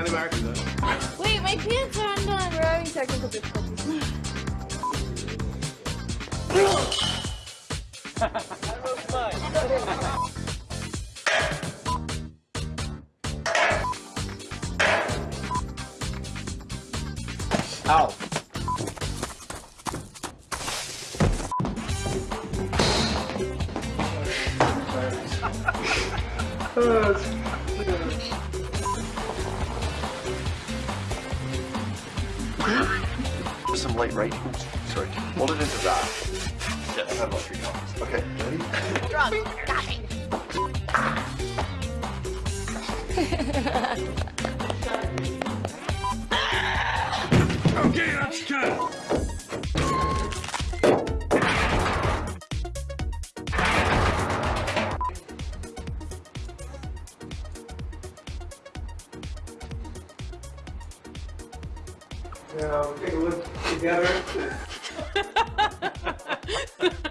down in America. Wait, my pants are undone. We're having technical difficulties. Ow. oh, Some light right. Oops, sorry. Hold it into that. Yes. I have about three copies. Okay, ready? Drunk. Got me. Okay, that's ten. Yeah, we'll take a look together.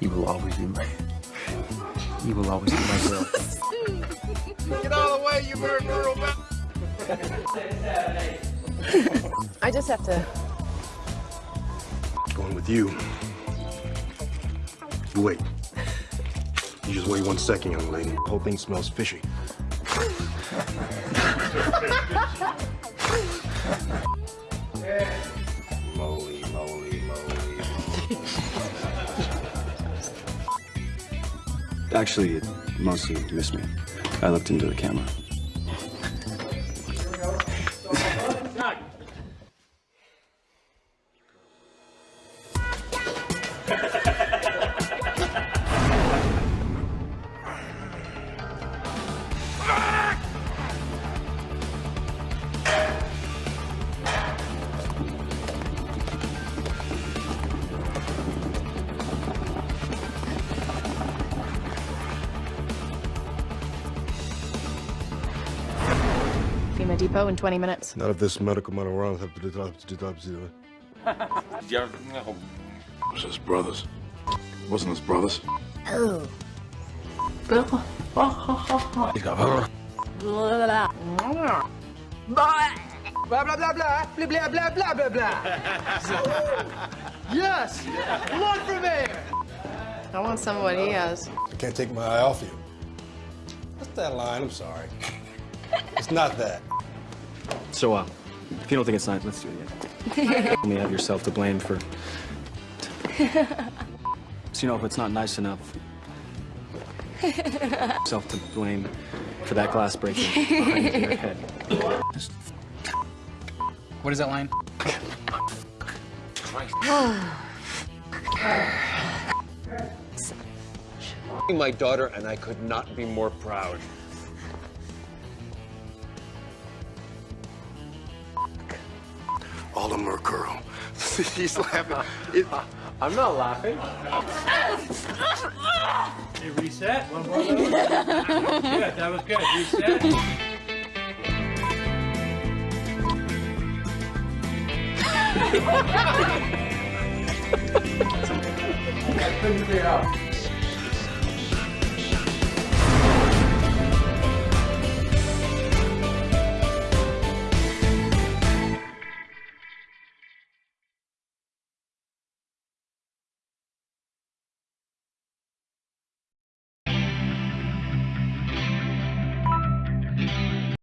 You will always be my. You will always be my girl. Get out of the way, you bird girl, man. I just have to. Going with you. You wait. You just wait one second, young lady. The whole thing smells fishy. Actually, it mostly missed me. I looked into the camera. Depot in 20 minutes. Not if this medical man around have to do to do to do Was his brothers? Wasn't his brothers? Blah blah blah blah blah blah blah blah blah blah. yes, one for mayor. I want some of what he has. I can't take my eye off you. What's that line? I'm sorry. it's not that. So, uh, if you don't think it's nice, let's do it again. you only have yourself to blame for. so, you know, if it's not nice enough, self to blame for that glass breaking behind your head. What is that line? my daughter, and I could not be more proud. All of them girl. He's laughing. It, I'm not laughing. Hey, reset. One more. yeah, that was good. Reset. I couldn't figure out.